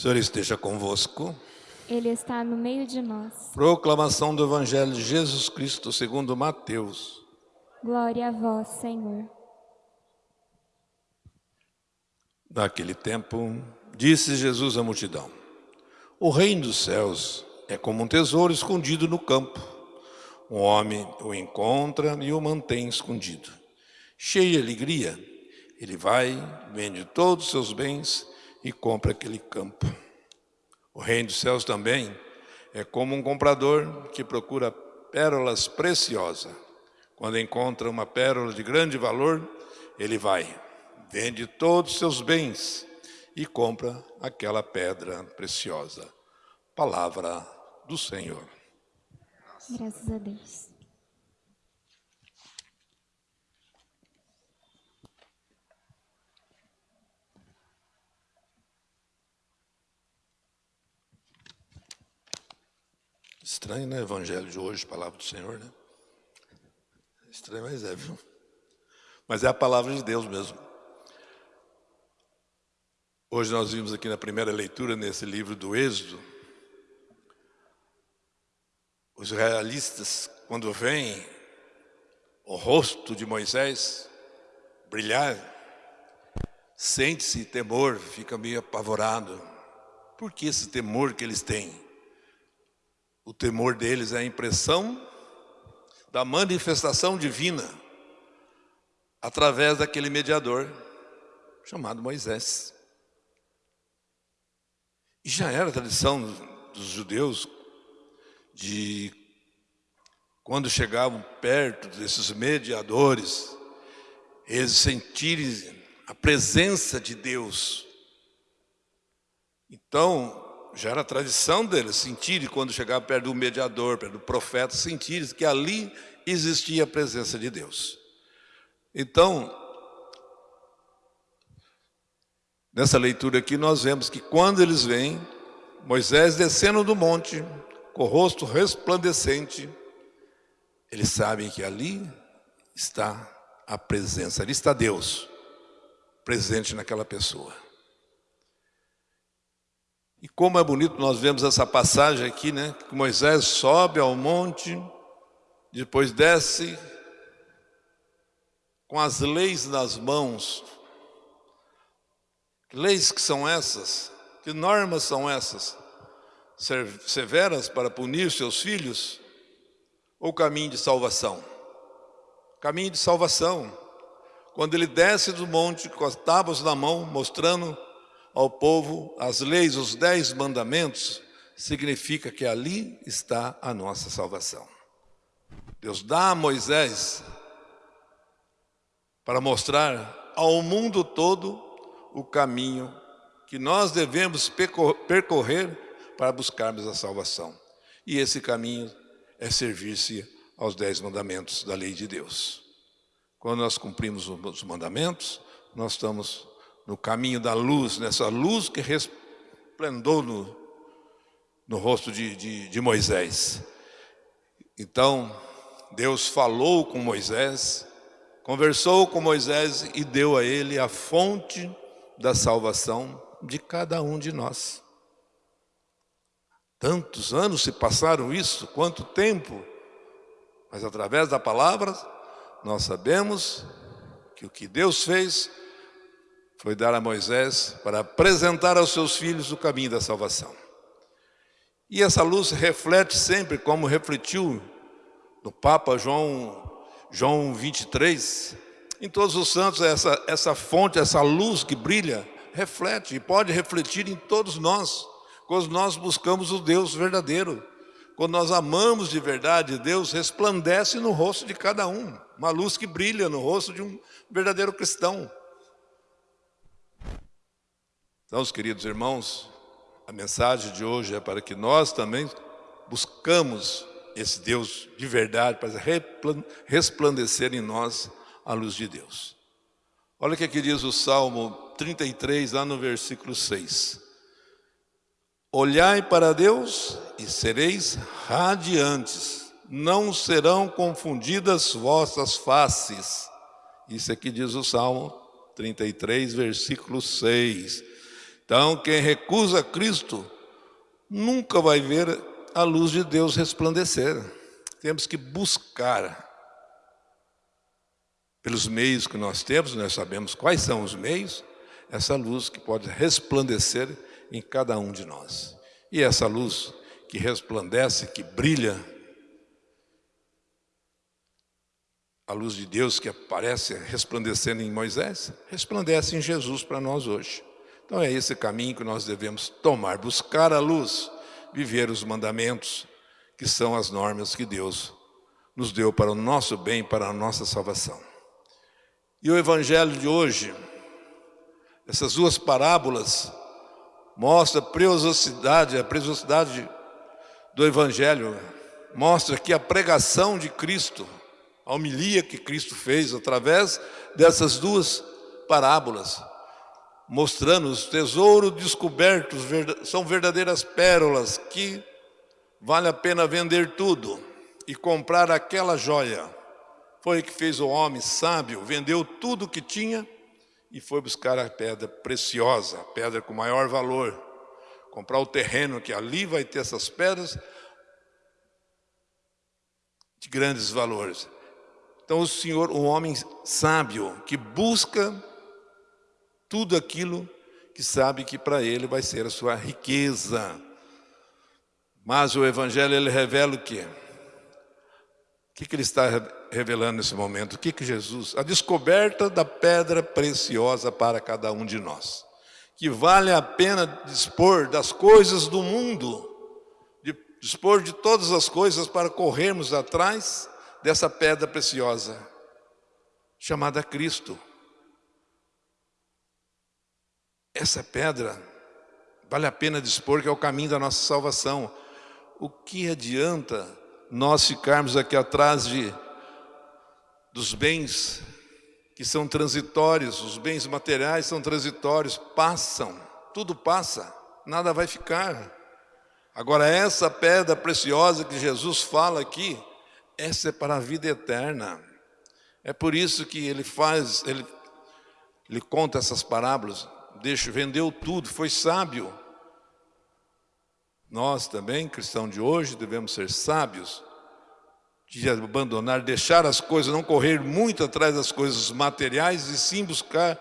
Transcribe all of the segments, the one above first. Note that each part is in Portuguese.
Senhor esteja convosco. Ele está no meio de nós. Proclamação do Evangelho de Jesus Cristo segundo Mateus. Glória a vós, Senhor. Naquele tempo, disse Jesus à multidão, O reino dos céus é como um tesouro escondido no campo. Um homem o encontra e o mantém escondido. Cheio de alegria, ele vai, vende todos os seus bens e compra aquele campo. O reino dos céus também é como um comprador que procura pérolas preciosas. Quando encontra uma pérola de grande valor, ele vai, vende todos os seus bens e compra aquela pedra preciosa. Palavra do Senhor. Graças a Deus. Estranho, né? Evangelho de hoje, palavra do Senhor, né? Estranho, mas é, viu? Mas é a palavra de Deus mesmo. Hoje nós vimos aqui na primeira leitura, nesse livro do Êxodo, os realistas, quando veem o rosto de Moisés brilhar, sente-se temor, fica meio apavorado. Por que esse temor que eles têm? O temor deles é a impressão da manifestação divina através daquele mediador chamado Moisés. E já era tradição dos judeus de quando chegavam perto desses mediadores, eles sentirem a presença de Deus. Então, já era tradição deles sentirem, quando chegava perto do mediador, perto do profeta, sentirem que ali existia a presença de Deus. Então, nessa leitura aqui, nós vemos que quando eles vêm, Moisés descendo do monte, com o rosto resplandecente, eles sabem que ali está a presença, ali está Deus, presente naquela pessoa. E como é bonito nós vemos essa passagem aqui, né? Que Moisés sobe ao monte, depois desce com as leis nas mãos. Que leis que são essas? Que normas são essas? Severas para punir seus filhos? Ou caminho de salvação? Caminho de salvação. Quando ele desce do monte com as tábuas na mão, mostrando ao povo as leis, os dez mandamentos, significa que ali está a nossa salvação. Deus dá a Moisés para mostrar ao mundo todo o caminho que nós devemos percorrer para buscarmos a salvação. E esse caminho é servir-se aos dez mandamentos da lei de Deus. Quando nós cumprimos os mandamentos, nós estamos no caminho da luz, nessa luz que resplendou no, no rosto de, de, de Moisés. Então, Deus falou com Moisés, conversou com Moisés e deu a ele a fonte da salvação de cada um de nós. Tantos anos se passaram isso, quanto tempo, mas através da palavra nós sabemos que o que Deus fez foi dar a Moisés para apresentar aos seus filhos o caminho da salvação. E essa luz reflete sempre, como refletiu no Papa João, João 23, em todos os santos, essa, essa fonte, essa luz que brilha, reflete e pode refletir em todos nós, quando nós buscamos o Deus verdadeiro. Quando nós amamos de verdade, Deus resplandece no rosto de cada um, uma luz que brilha no rosto de um verdadeiro cristão. Então, os queridos irmãos, a mensagem de hoje é para que nós também buscamos esse Deus de verdade, para resplandecer em nós a luz de Deus. Olha o que aqui diz o Salmo 33, lá no versículo 6. Olhai para Deus e sereis radiantes, não serão confundidas vossas faces. Isso aqui diz o Salmo 33, versículo 6. Então, quem recusa Cristo nunca vai ver a luz de Deus resplandecer. Temos que buscar pelos meios que nós temos, nós sabemos quais são os meios, essa luz que pode resplandecer em cada um de nós. E essa luz que resplandece, que brilha, a luz de Deus que aparece resplandecendo em Moisés, resplandece em Jesus para nós hoje. Então é esse caminho que nós devemos tomar, buscar a luz, viver os mandamentos, que são as normas que Deus nos deu para o nosso bem, para a nossa salvação. E o evangelho de hoje, essas duas parábolas, mostra a preciosidade, a preciosidade do evangelho, mostra que a pregação de Cristo, a homilia que Cristo fez através dessas duas parábolas, mostrando os tesouros descobertos, são verdadeiras pérolas que vale a pena vender tudo e comprar aquela joia. Foi o que fez o homem sábio, vendeu tudo que tinha e foi buscar a pedra preciosa, a pedra com maior valor. Comprar o terreno que ali vai ter essas pedras de grandes valores. Então o Senhor, um homem sábio que busca tudo aquilo que sabe que para ele vai ser a sua riqueza. Mas o Evangelho ele revela o quê? O que, que ele está revelando nesse momento? O que, que Jesus... A descoberta da pedra preciosa para cada um de nós. Que vale a pena dispor das coisas do mundo, de dispor de todas as coisas para corrermos atrás dessa pedra preciosa, chamada Cristo. Essa pedra vale a pena dispor que é o caminho da nossa salvação. O que adianta nós ficarmos aqui atrás de dos bens que são transitórios, os bens materiais são transitórios, passam, tudo passa, nada vai ficar. Agora essa pedra preciosa que Jesus fala aqui, essa é para a vida eterna. É por isso que ele faz, ele, ele conta essas parábolas, deixa, vendeu tudo, foi sábio. Nós também, cristãos de hoje, devemos ser sábios, de abandonar, deixar as coisas, não correr muito atrás das coisas materiais e sim buscar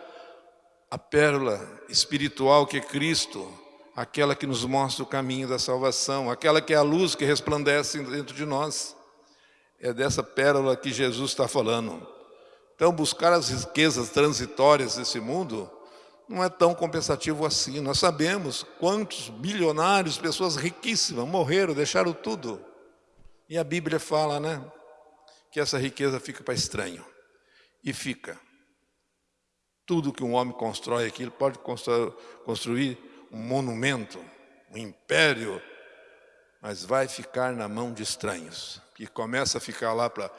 a pérola espiritual que é Cristo, aquela que nos mostra o caminho da salvação, aquela que é a luz que resplandece dentro de nós. É dessa pérola que Jesus está falando. Então, buscar as riquezas transitórias desse mundo não é tão compensativo assim. Nós sabemos quantos bilionários, pessoas riquíssimas, morreram, deixaram tudo. E a Bíblia fala, né? Que essa riqueza fica para estranho. E fica. Tudo que um homem constrói aqui, ele pode construir um monumento, um império, mas vai ficar na mão de estranhos. Que começa a ficar lá para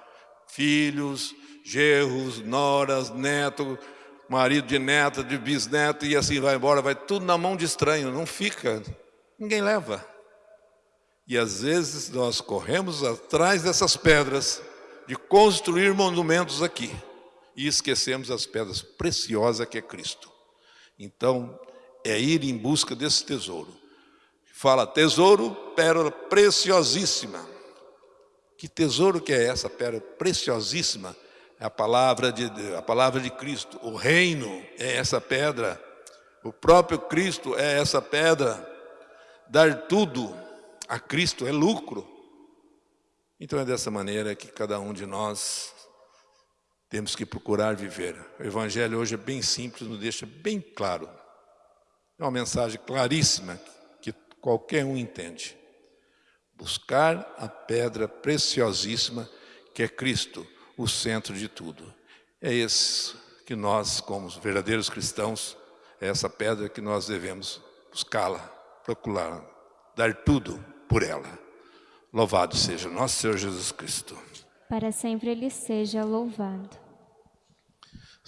filhos, gerros, noras, netos, marido de neta, de bisneto, e assim vai embora, vai tudo na mão de estranho, não fica, ninguém leva. E às vezes nós corremos atrás dessas pedras, de construir monumentos aqui, e esquecemos as pedras preciosas que é Cristo. Então, é ir em busca desse tesouro. Fala, tesouro, pérola preciosíssima. Que tesouro que é essa pérola preciosíssima? É a palavra de, a palavra de Cristo. O reino é essa pedra. O próprio Cristo é essa pedra. Dar tudo a Cristo é lucro. Então é dessa maneira que cada um de nós temos que procurar viver. O Evangelho hoje é bem simples, nos deixa bem claro. É uma mensagem claríssima que qualquer um entende. Buscar a pedra preciosíssima que é Cristo o centro de tudo. É esse que nós, como verdadeiros cristãos, é essa pedra que nós devemos buscá-la, procurar, dar tudo por ela. Louvado seja nosso Senhor Jesus Cristo. Para sempre Ele seja louvado.